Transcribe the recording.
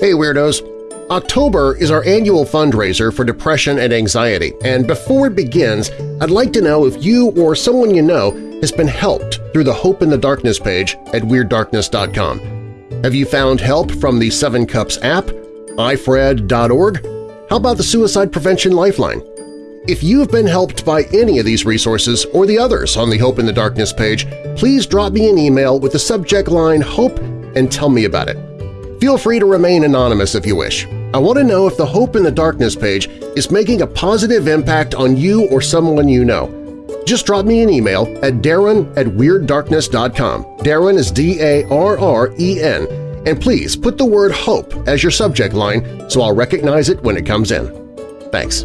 Hey Weirdos! October is our annual fundraiser for depression and anxiety, and before it begins, I'd like to know if you or someone you know has been helped through the Hope in the Darkness page at WeirdDarkness.com. Have you found help from the Seven Cups app, ifred.org? How about the Suicide Prevention Lifeline? If you have been helped by any of these resources or the others on the Hope in the Darkness page, please drop me an email with the subject line HOPE and tell me about it. Feel free to remain anonymous if you wish. I want to know if the Hope in the Darkness page is making a positive impact on you or someone you know. Just drop me an email at darren at WeirdDarkness.com. Darren is D-A-R-R-E-N, and please put the word HOPE as your subject line so I'll recognize it when it comes in. Thanks.